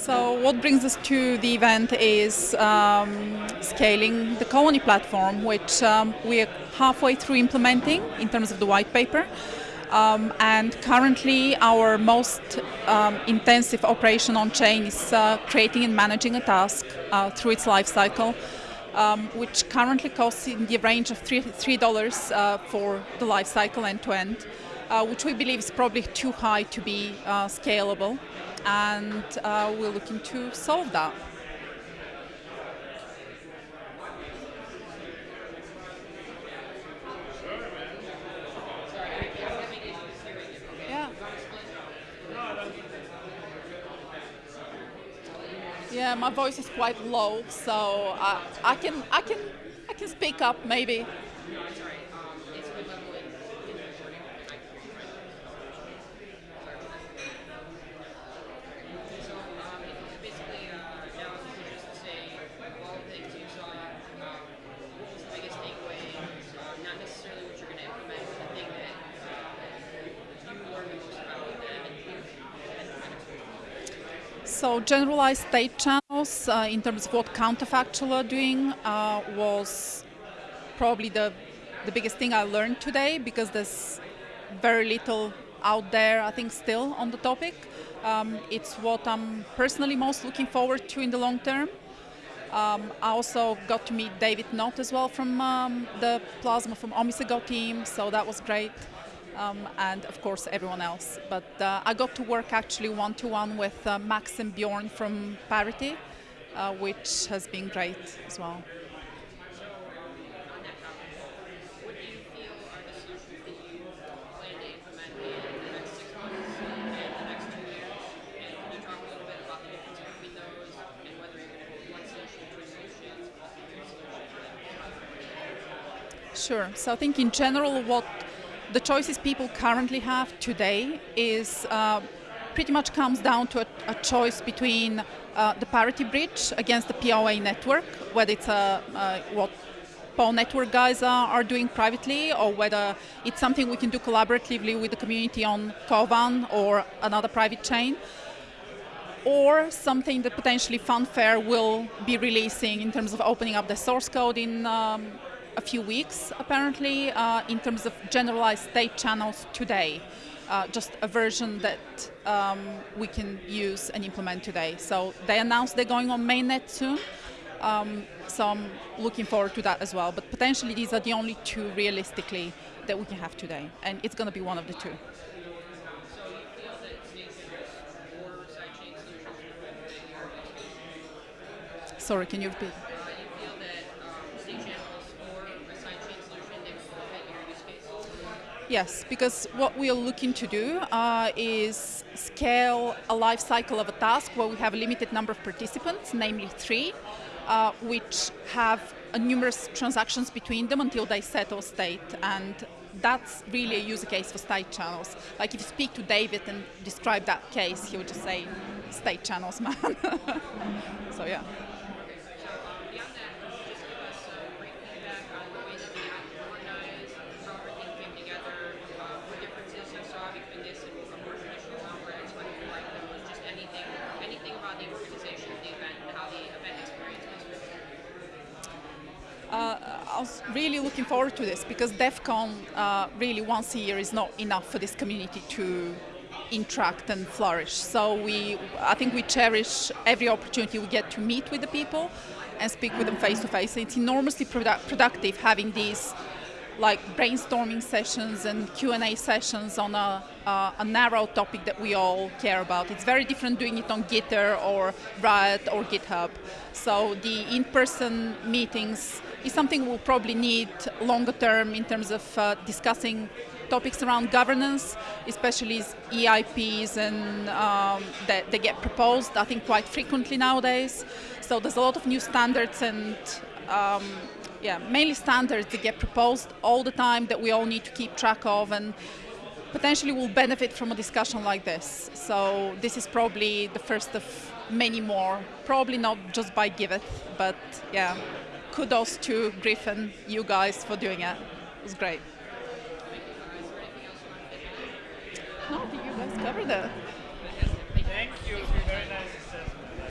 So what brings us to the event is um, scaling the Colony platform, which um, we are halfway through implementing in terms of the white paper. Um, and currently our most um, intensive operation on chain is uh, creating and managing a task uh, through its life cycle, um, which currently costs in the range of 3, $3 uh, for the life cycle end to end, uh, which we believe is probably too high to be uh, scalable. And uh, we're looking to solve that. Yeah, my voice is quite low, so uh, I can I can I can speak up maybe. So generalized state channels uh, in terms of what counterfactual are doing uh, was probably the, the biggest thing I learned today because there's very little out there, I think, still on the topic. Um, it's what I'm personally most looking forward to in the long term. Um, I also got to meet David Knott as well from um, the Plasma from Omisego team, so that was great um, and of course everyone else. But uh, I got to work actually one-to-one -one with uh, Max and Bjorn from Parity, uh, which has been great as well. Sure. So I think in general what the choices people currently have today is uh, pretty much comes down to a, a choice between uh, the parity bridge against the POA network, whether it's a, uh, what PO network guys are, are, doing privately or whether it's something we can do collaboratively with the community on Kovan or another private chain or something that potentially Funfair will be releasing in terms of opening up the source code in um, a few weeks, apparently, uh, in terms of generalized state channels today. Uh, just a version that um, we can use and implement today. So they announced they're going on mainnet soon. Um, so I'm looking forward to that as well. But potentially these are the only two realistically that we can have today. And it's going to be one of the two. Sorry, can you repeat? Yes, because what we are looking to do uh, is scale a life cycle of a task where we have a limited number of participants, namely three, uh, which have numerous transactions between them until they settle state. And that's really a use case for state channels. Like if you speak to David and describe that case, he would just say, state channels, man. so yeah. Uh, I was really looking forward to this because DEF CON uh, really once a year is not enough for this community to interact and flourish. So we, I think we cherish every opportunity we get to meet with the people and speak with them face to face. It's enormously produ productive having these like brainstorming sessions and Q&A sessions on a, uh, a, narrow topic that we all care about. It's very different doing it on Gitter or Riot or GitHub. So the in-person meetings is something we'll probably need longer term in terms of uh, discussing topics around governance, especially EIPs and um, that they get proposed, I think, quite frequently nowadays. So there's a lot of new standards and um, yeah, mainly standards that get proposed all the time that we all need to keep track of and potentially will benefit from a discussion like this. So this is probably the first of many more, probably not just by Giveth, but yeah, kudos to Griffin, you guys, for doing it. It was great. No, you guys covered it. Thank you. Very nice.